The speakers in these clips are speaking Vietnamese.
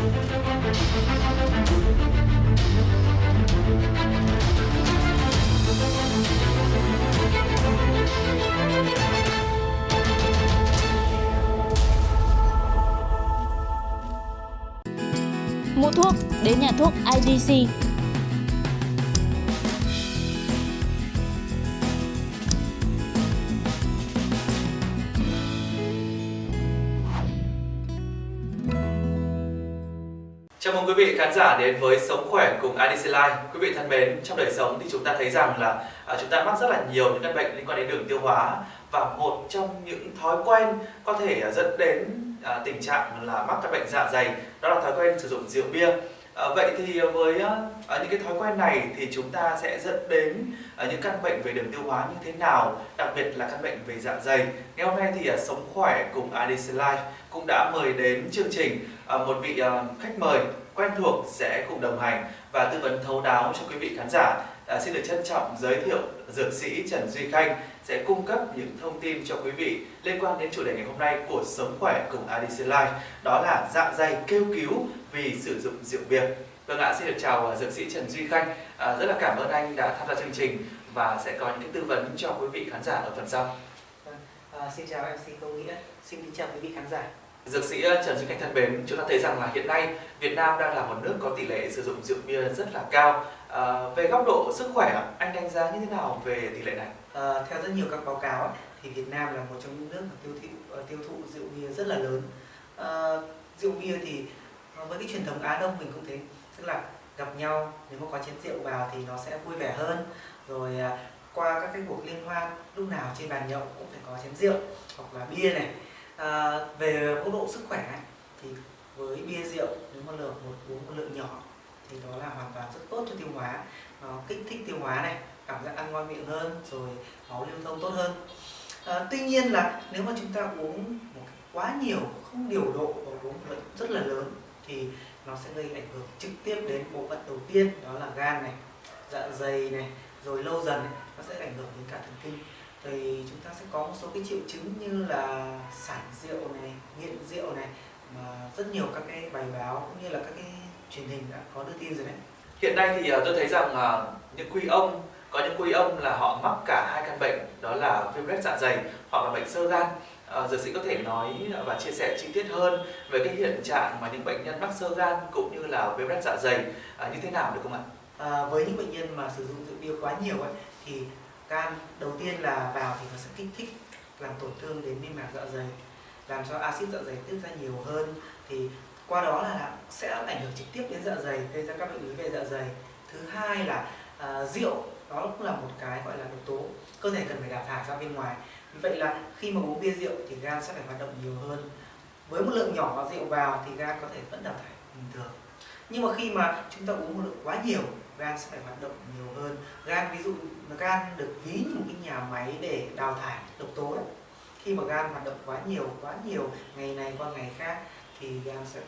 Mua thuốc đến nhà thuốc IDC. Chào mừng quý vị khán giả đến với Sống Khỏe cùng IDC Life. Quý vị thân mến, trong đời sống thì chúng ta thấy rằng là à, chúng ta mắc rất là nhiều những căn bệnh liên quan đến đường tiêu hóa và một trong những thói quen có thể à, dẫn đến à, tình trạng là mắc các bệnh dạ dày đó là thói quen sử dụng rượu bia. À, vậy thì với à, những cái thói quen này thì chúng ta sẽ dẫn đến à, những căn bệnh về đường tiêu hóa như thế nào, đặc biệt là căn bệnh về dạ dày. Ngày hôm nay thì à, Sống Khỏe cùng IDC Life cũng đã mời đến chương trình à, một vị à, khách mời quen thuộc sẽ cùng đồng hành và tư vấn thấu đáo cho quý vị khán giả. À, xin được trân trọng giới thiệu dược sĩ Trần Duy Khanh sẽ cung cấp những thông tin cho quý vị liên quan đến chủ đề ngày hôm nay của Sống Khỏe cùng ADC Life đó là dạ dày kêu cứu vì sử dụng rượu bia. Vâng ạ, xin được chào à, dược sĩ Trần Duy Khanh. À, rất là cảm ơn anh đã tham gia chương trình và sẽ có những cái tư vấn cho quý vị khán giả ở phần sau. Vâng, à, xin chào MC Công Nghĩa, xin kính chào quý vị khán giả. Dược sĩ ờ, Trần Duy Khanh thân mến, chúng ta thấy rằng là hiện nay Việt Nam đang là một nước có tỷ lệ sử dụng rượu bia rất là cao. À, về góc độ sức khỏe, anh đánh giá như thế nào về tỷ lệ này? À, theo rất nhiều các báo cáo thì Việt Nam là một trong những nước mà tiêu thụ tiêu thụ rượu bia rất là lớn. À, rượu bia thì với cái truyền thống Á Đông mình cũng thấy tức là gặp nhau nếu mà có chén rượu vào thì nó sẽ vui vẻ hơn. Rồi à, qua các cái cuộc liên hoan lúc nào trên bàn nhậu cũng phải có chén rượu hoặc là bia này à, về mức độ sức khỏe thì với bia rượu nếu mà lượng một uống một lượng nhỏ thì đó là hoàn toàn rất tốt cho tiêu hóa. Nó kích thích tiêu hóa này cảm giác ăn ngon miệng hơn rồi máu lưu thông tốt hơn. À, tuy nhiên là nếu mà chúng ta uống một quá nhiều không điều độ và uống một lượng rất là lớn thì nó sẽ gây ảnh hưởng trực tiếp đến bộ phận đầu tiên đó là gan này dạ dày này rồi lâu dần nó sẽ ảnh hưởng đến cả thần kinh thì chúng ta sẽ có một số cái triệu chứng như là sản rượu này nghiện rượu này mà rất nhiều các cái bài báo cũng như là các cái truyền hình đã có đưa tin rồi đấy hiện nay thì tôi thấy rằng những quý ông có những quý ông là họ mắc cả hai căn bệnh đó là viêm loét dạ dày hoặc là bệnh sơ gan à, dược sĩ có thể nói và chia sẻ chi tiết hơn về cái hiện trạng mà những bệnh nhân mắc sơ gan cũng như là viêm loét dạ dày à, như thế nào được không ạ? À, với những bệnh nhân mà sử dụng rượu bia quá nhiều ấy thì gan đầu tiên là vào thì nó sẽ kích thích làm tổn thương đến niêm mạc dạ dày làm cho axit dạ dày tiết ra nhiều hơn. Thì qua đó là sẽ ảnh hưởng trực tiếp đến dạ dày gây ra các bệnh lý về dạ dày. Thứ hai là uh, rượu đó cũng là một cái gọi là độc tố cơ thể cần phải đào thải ra bên ngoài. Vì vậy là khi mà uống bia rượu thì gan sẽ phải hoạt động nhiều hơn. Với một lượng nhỏ rượu vào thì gan có thể vẫn đào thải bình thường. Nhưng mà khi mà chúng ta uống một lượng quá nhiều gan sẽ phải hoạt động nhiều hơn gan ví dụ gan được ví như một cái nhà máy để đào thải độc tố ấy. khi mà gan hoạt động quá nhiều quá nhiều ngày này qua ngày khác thì gan sẽ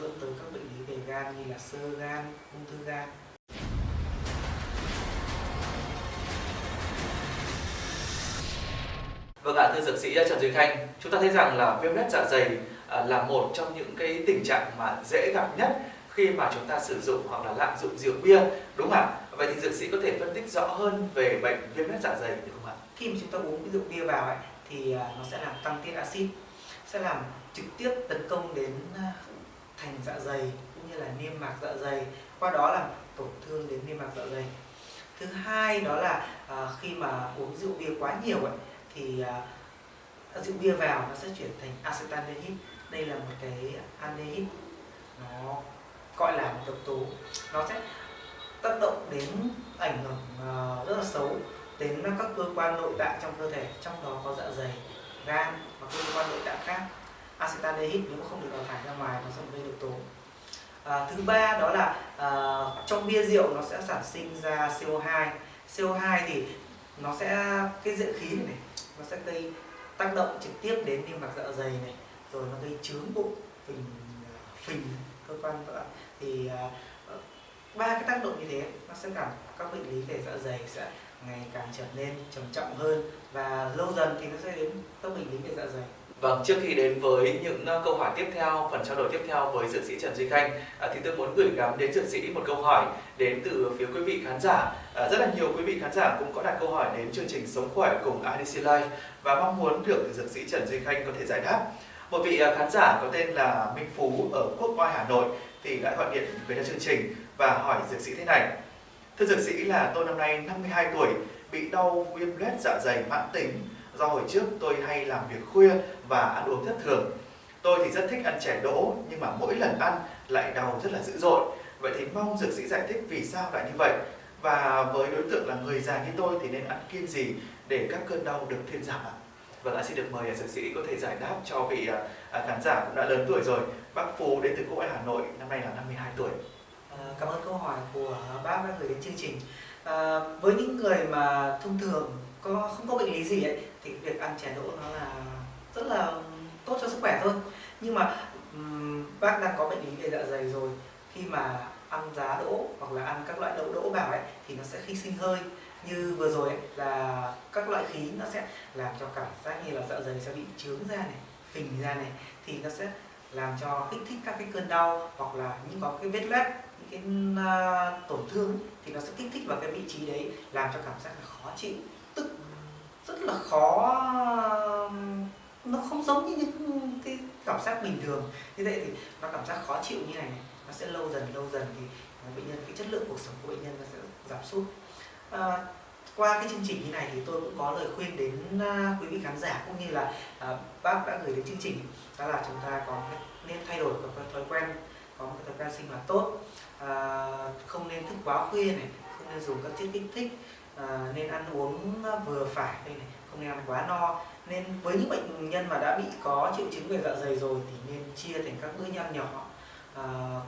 dẫn tới các bệnh lý về gan như là sơ gan ung thư gan Vâng ạ, thưa dược sĩ Trần Duy Khanh, chúng ta thấy rằng là viêm lết dạ dày à, là một trong những cái tình trạng mà dễ gặp nhất khi mà chúng ta sử dụng hoặc là lạm dụng rượu bia đúng không ạ? Vậy thì dược sĩ có thể phân tích rõ hơn về bệnh viêm lết dạ dày được không ạ? Khi mà chúng ta uống rượu bia vào ấy, thì à, nó sẽ làm tăng tiết axit, sẽ làm trực tiếp tấn công đến à, thành dạ dày cũng như là niêm mạc dạ dày, qua đó làm tổn thương đến niêm mạc dạ dày. Thứ hai đó là à, khi mà uống rượu bia quá nhiều ấy, thì à, rượu bia vào nó sẽ chuyển thành acetaldehyde. Đây là một cái aldehyde nó gọi là một độc tố nó sẽ tác động đến ảnh hưởng ờ, rất là xấu đến các cơ quan nội tạng trong cơ thể trong đó có dạ dày gan và cơ quan nội tạng khác. Acetaldehyde nếu mà không được đào thải ra ngoài nó sẽ gây độc tố. À, thứ ba đó là à, trong bia rượu nó sẽ sản sinh ra CO2 CO2 thì nó sẽ cái dưỡng khí này, này nó sẽ gây tác động trực tiếp đến niêm mạc dạ dày này rồi nó gây chướng bụng phình phình cơ quan vỡ thì à, ờ, ba cái tác động như thế nó sẽ làm các bệnh lý về dạ dày sẽ ngày càng trở nên trầm trọng hơn và lâu dần thì nó sẽ đến các bệnh lý về dạ dày Vâng, trước khi đến với những ờ, câu hỏi tiếp theo, phần trao đổi tiếp theo với dược sĩ Trần Duy Khanh à, thì tôi muốn gửi gắm đến dược sĩ một câu hỏi đến từ phía quý vị khán giả. À, rất là nhiều quý vị khán giả cũng có đặt câu hỏi đến chương trình Sống khỏe cùng IDC Life và mong muốn được dược sĩ Trần Duy Khanh có thể giải đáp. Một vị à, khán giả có tên là Minh Phú ở Quốc Oai Hà Nội thì đã gọi điện về cho chương trình và hỏi dược sĩ thế này. Thưa dược sĩ là tôi năm nay 52 tuổi, bị đau viêm loét dạ dày mãn tính do hồi trước tôi hay làm việc khuya và ăn uống thất thường. Tôi thì rất thích ăn chè đỗ nhưng mà mỗi lần ăn lại đau rất là dữ dội. Vậy thì mong dược sĩ giải thích vì sao lại như vậy và với đối tượng là người già như tôi thì nên ăn kiêng gì để các cơn đau được thuyên giảm ạ? Vâng, xin được mời à, dược sĩ có thể giải đáp cho vị à, à, khán giả cũng đã lớn tuổi rồi. Bác Phú đến từ Quốc Oai Hà Nội, năm nay là 52 tuổi. À, cảm ơn câu hỏi của bác đã gửi đến chương trình. À, với những người mà thông thường có không có bệnh lý gì ấy thì việc ăn chè đỗ nó là rất là tốt cho sức khỏe thôi nhưng mà um, bác đang có bệnh lý về dạ dày rồi khi mà ăn giá đỗ hoặc là ăn các loại đậu đỗ vào ấy thì nó sẽ khi sinh hơi như vừa rồi ấy, là các loại khí nó sẽ làm cho cảm giác như là dạ dày sẽ bị trướng ra này phình ra này thì nó sẽ làm cho kích thích các cái cơn đau hoặc là những có cái vết loét những cái uh, tổn thương thì nó sẽ kích thích vào cái vị trí đấy làm cho cảm giác là khó chịu. Tức rất là khó nó không giống như những cái cảm giác bình thường. Như vậy thì nó cảm giác khó chịu như này, này nó sẽ lâu dần lâu dần thì à, bệnh nhân cái chất lượng cuộc sống của bệnh nhân nó sẽ giảm sút à, qua cái chương trình như này thì tôi cũng có lời khuyên đến uh, quý vị khán giả cũng như là uh, bác đã gửi đến chương trình đó là chúng ta có nên thay đổi một thói quen có một cái thói quen sinh hoạt tốt. Uh, không nên thức quá khuya này không nên dùng các chất kích thích ờ, nên ăn uống vừa phải đây này không nên ăn quá no. Nên với những bệnh nhân mà đã bị có triệu chứng về dạ dày rồi thì nên chia thành các bữa nhăn nhỏ.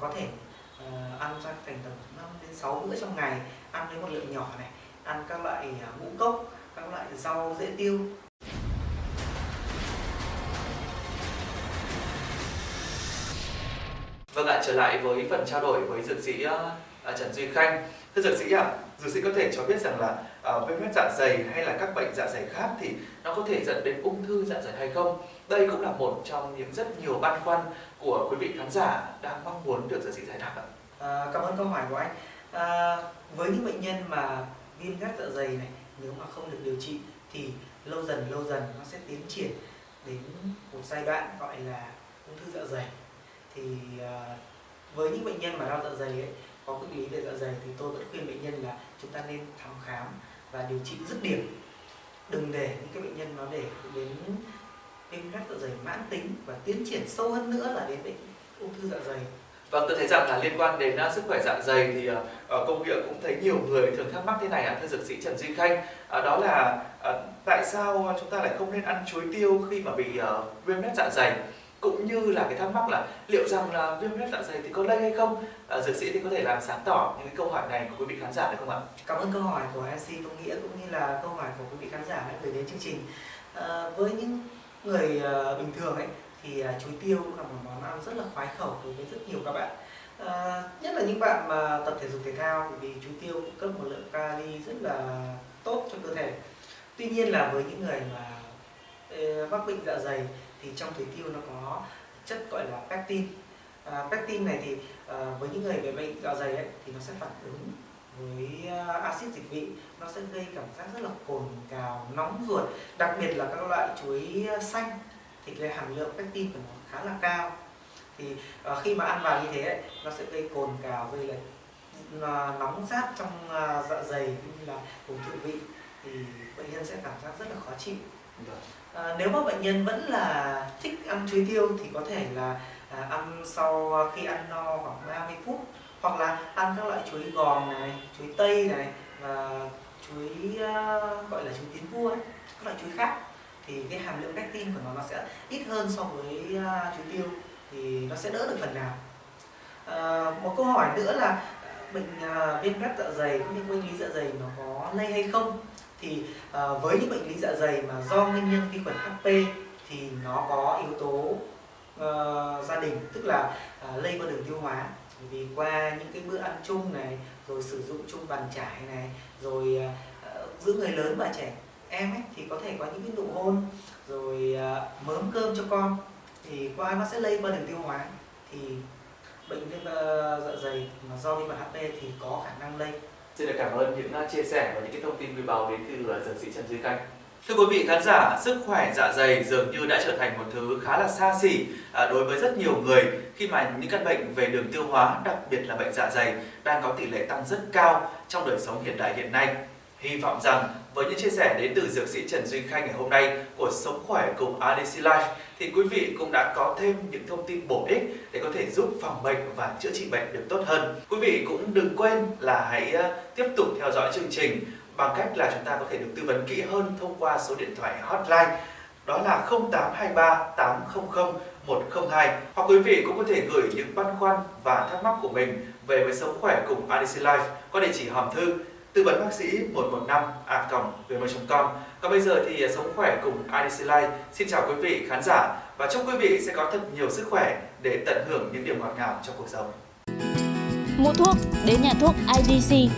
Có thể ăn ra thành tầm 5 đến 6 bữa trong ngày ăn với một lượng nhỏ này ăn các loại ngũ cốc các loại rau dễ tiêu Vâng ạ, trở lại với phần trao đổi với dược sĩ uh, Trần Duy Khanh Thưa dược sĩ ạ, à, dược sĩ có thể cho biết rằng là uh, viêm loét dạ dày hay là các bệnh dạ dày khác thì nó có thể dẫn đến ung thư dạ dày hay không? Đây cũng là một trong những rất nhiều băn khoăn của quý vị khán giả đang mong muốn được dược sĩ giải đáp ạ. À, cảm ơn câu hỏi của anh. À, với những bệnh nhân mà viêm gắt dạ dày này, nếu mà không được điều trị thì lâu dần lâu dần nó sẽ tiến triển đến một giai đoạn gọi là ung thư dạ dày. Thì ờ, với những bệnh nhân mà đau dạ dày ấy, có bệnh lý về dạ dày thì tôi vẫn khuyên bệnh nhân là chúng ta nên thăm khám và điều trị dứt điểm đừng để những cái bệnh nhân nó để đến viêm loét dạ dày mãn tính và tiến triển sâu hơn nữa là đến bệnh ung thư dạ dày Vâng, tôi thấy rằng là liên quan đến uh, sức khỏe dạ dày thì uh, công việc cũng thấy nhiều người thường thắc mắc thế này ạ, thưa dược sĩ Trần Duy Khanh, uh, đó là uh, tại sao chúng ta lại không nên ăn chuối tiêu khi mà bị uh, viêm loét dạ dày? cũng như là cái thắc mắc là liệu rằng là viêm loét dạ dày thì có lây hay không? Uh, dược sĩ thì có thể làm sáng tỏ những cái câu hỏi này của quý vị khán giả được không ạ? Cảm ơn câu hỏi của MC Công Nghĩa cũng như là câu hỏi của quý vị khán giả đã gửi đến chương trình. Uh, với những người uh, bình thường ấy thì uh, chuối tiêu cũng là một món ăn rất là khoái khẩu đối với rất nhiều các bạn. À, nhất là những bạn mà tập thể dục thể thao vì chuối tiêu cung cấp một lượng kali rất là tốt cho cơ thể. Tuy nhiên là với những người mà uh, mắc bệnh dạ dày thì trong chuối tiêu nó có chất gọi là pectin. À, pectin này thì à, với những người bị bệnh dạ dày ấy, thì nó sẽ phản ứng với à, axit dịch vị nó sẽ gây cảm giác rất là cồn cào nóng ruột đặc biệt là các loại chuối xanh thì cái hàm lượng pectin của nó khá là cao. Thì à, khi mà ăn vào như thế ấy, nó sẽ gây cồn cào gây là à, nóng rát trong à, dạ dày cũng như là vùng thượng vị. Thì bệnh nhân sẽ cảm giác rất là khó chịu. À, nếu mà bệnh nhân vẫn là thích ăn chuối tiêu thì có thể là à, ăn sau khi ăn no khoảng 30 phút. Hoặc là ăn các loại chuối gòn này, chuối tây này và chuối uh, gọi là chuối tiến vua ấy, các loại chuối khác thì cái hàm lượng pectin của nó nó sẽ ít hơn so với uh, chuối tiêu thì nó sẽ đỡ được phần nào. À, một câu hỏi nữa là à, bệnh uh, viêm loét dạ dày cũng như bệnh lý dạ dày nó có lây hay không? thì uh, với những bệnh lý dạ dày mà do nguyên nhân vi khuẩn HP thì nó có yếu tố uh, gia đình tức là uh, lây qua đường tiêu hóa vì qua những cái bữa ăn chung này rồi sử dụng chung bàn trải này rồi uh, giữa người lớn và trẻ em ấy thì có thể có những cái nụ hôn rồi à, mớm cơm cho con thì qua nó sẽ lây qua đường tiêu hóa thì bệnh viêm ờ, dạ dày mà do vi khuẩn HP thì có khả năng lây Xin được cảm ơn những uh, chia sẻ và những cái thông tin quý báu đến từ uh, dược sĩ Trần Duy Khanh. Thưa quý vị khán giả, sức khỏe dạ dày dường như đã trở thành một thứ khá là xa xỉ à, đối với rất nhiều người khi mà những căn bệnh về đường tiêu hóa, đặc biệt là bệnh dạ dày đang có tỷ lệ tăng rất cao trong đời sống hiện đại hiện nay. Hy vọng rằng với những chia sẻ đến từ dược sĩ Trần Duy Khanh ngày hôm nay của Sống Khỏe cùng ADC Life thì quý vị cũng đã có thêm những thông tin bổ ích để có thể giúp phòng bệnh và chữa trị bệnh được tốt hơn. Quý vị cũng đừng quên là hãy ờ, tiếp tục theo dõi chương trình bằng cách là chúng ta có thể được tư vấn kỹ hơn thông qua số điện thoại hotline, đó là 0823 800 102 hoặc quý vị cũng có thể gửi những băn khoăn và thắc mắc của mình về với sống khỏe cùng ADC Life qua địa chỉ hòm thư tư vấn bác sĩ 115 a gmail.com còn bây giờ thì à, sống khỏe cùng IDC Life. Xin chào quý vị khán giả và chúc quý vị sẽ có thật nhiều sức khỏe để tận hưởng những điều ngọt ngào trong cuộc sống. Mua thuốc, đến nhà thuốc IDC